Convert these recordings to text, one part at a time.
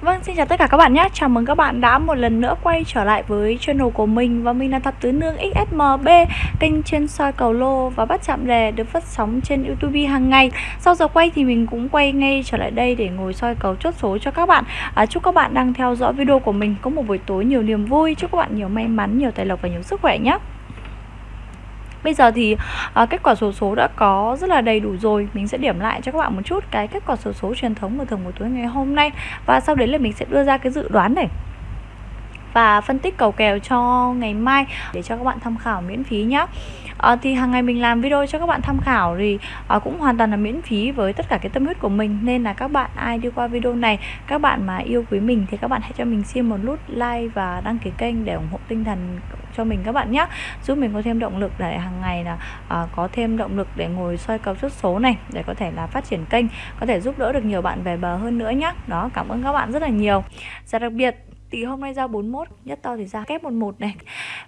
Vâng, xin chào tất cả các bạn nhé. Chào mừng các bạn đã một lần nữa quay trở lại với channel của mình Và mình là Thập Tứ Nương XSMB Kênh chuyên soi cầu lô và bắt chạm đề được phát sóng trên Youtube hàng ngày. Sau giờ quay thì mình cũng quay ngay trở lại đây để ngồi soi cầu chốt số cho các bạn. À, Chúc các bạn đang theo dõi video của mình có một buổi tối nhiều niềm vui. Chúc các bạn nhiều may mắn, nhiều tài lộc và nhiều sức khỏe nhé. Bây giờ thì à, kết quả sổ số, số đã có rất là đầy đủ rồi. Mình sẽ điểm lại cho các bạn một chút cái kết quả sổ số, số truyền thống của thường buổi tối ngày hôm nay. Và sau đấy là mình sẽ đưa ra cái dự đoán này và phân tích cầu kèo cho ngày mai để cho các bạn tham khảo miễn phí nhé à, thì hàng ngày mình làm video cho các bạn tham khảo thì à, cũng hoàn toàn là miễn phí với tất cả cái tâm huyết của mình. Nên là các bạn ai đi qua video này các bạn mà yêu quý mình thì các bạn hãy cho mình xin một nút like và đăng ký kênh để ủng hộ tinh thần cho mình các bạn nhé. Giúp mình có thêm động lực để hàng ngày là à, có thêm động lực để ngồi soi cầu chốt số này để có thể là phát triển kênh có thể giúp đỡ được nhiều bạn về bờ hơn nữa nhé. Đó cảm ơn các bạn rất là nhiều. Và đặc biệt thì hôm nay ra 41 nhất to thì ra kép 11 này.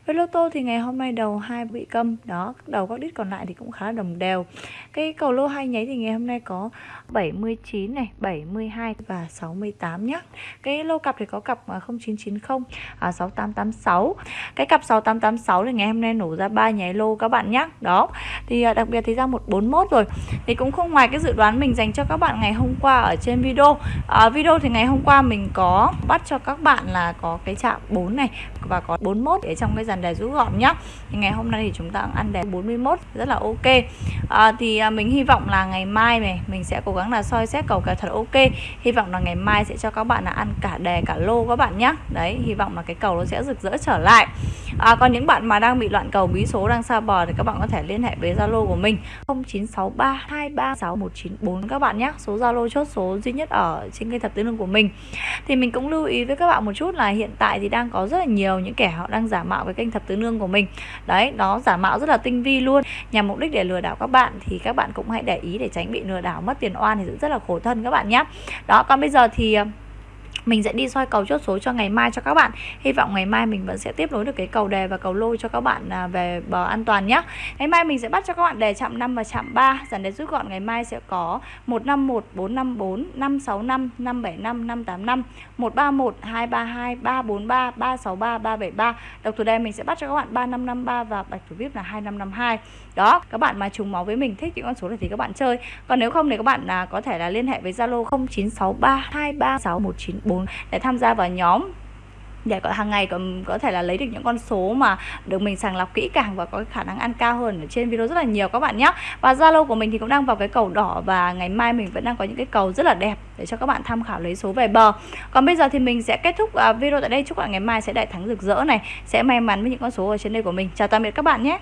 Với lô tô thì ngày hôm nay đầu hai bị câm đó đầu các đít còn lại thì cũng khá là đồng đều. Cái cầu lô hai nháy thì ngày hôm nay có 79 này 72 và 68 nhá. Cái lô cặp thì có cặp 0990 à, 6886 à, cái cặp 6886 thì ngày hôm nay nổ ra ba nháy lô các bạn nhá. Đó thì à, đặc biệt thì ra 141 rồi. Thì cũng không ngoài cái dự đoán mình dành cho các bạn ngày hôm qua ở trên video. À, video thì ngày hôm qua mình có bắt cho các bạn là có cái chạm 4 này và có 41 ở trong cái dàn đề rút gọn nhá. Thì ngày hôm nay thì chúng ta ăn đề 41 rất là ok. À, thì à, mình hy vọng là ngày mai này mình sẽ cố gắng là soi xét cầu kèo thật ok. Hy vọng là ngày mai sẽ cho các bạn là ăn cả đề cả lô các bạn nhá. Đấy hy vọng là cái cầu nó sẽ rực rỡ trở lại. À, còn những bạn mà đang bị loạn cầu bí số đang xa bờ thì các bạn có thể liên hệ với zalo của mình. 0963 236 các bạn nhé số zalo chốt số duy nhất ở trên kênh thập tứ lương của mình. Thì mình cũng lưu ý với các bạn một chút là hiện tại thì đang có rất là nhiều những kẻ họ đang giả mạo cái kênh thập tứ nương của mình. Đấy, nó giả mạo rất là tinh vi luôn. Nhằm mục đích để lừa đảo các bạn thì các bạn cũng hãy để ý để tránh bị lừa đảo, mất tiền oan thì rất là khổ thân các bạn nhé đó, còn bây giờ thì ờ, mình sẽ đi soi cầu chốt số cho ngày mai cho các bạn. Hy vọng ngày mai mình vẫn sẽ tiếp nối được cái cầu đề và cầu lôi cho các bạn à, về bờ an toàn nhé ngày mai mình sẽ bắt cho các bạn đề chạm 5 và chạm 3 dàn đề rút gọn ngày mai sẽ có 151 454 565 575 585 131 232 343 363 373 độc thủ đề mình sẽ bắt cho các bạn 3553 và bạch thủ vip là 2552 đó, các bạn mà trùng máu với mình, thích những con số này thì các bạn chơi. Còn nếu không thì các bạn là có thể là liên hệ với Zalo 0963 236 4 để tham gia vào nhóm. Để có hàng ngày có, có thể là lấy được những con số mà được mình sàng lọc kỹ càng và có khả năng ăn cao hơn ở trên video rất là nhiều các bạn nhé. Và Zalo của mình thì cũng đang vào cái cầu đỏ và ngày mai mình vẫn đang có những cái cầu rất là đẹp để cho các bạn tham khảo lấy số về bờ. Còn bây giờ thì mình sẽ kết thúc à, video tại đây. Chúc các bạn ngày mai sẽ đại thắng rực rỡ này. Sẽ may mắn với những con số ở trên đây của mình. Chào tạm biệt các bạn nhé.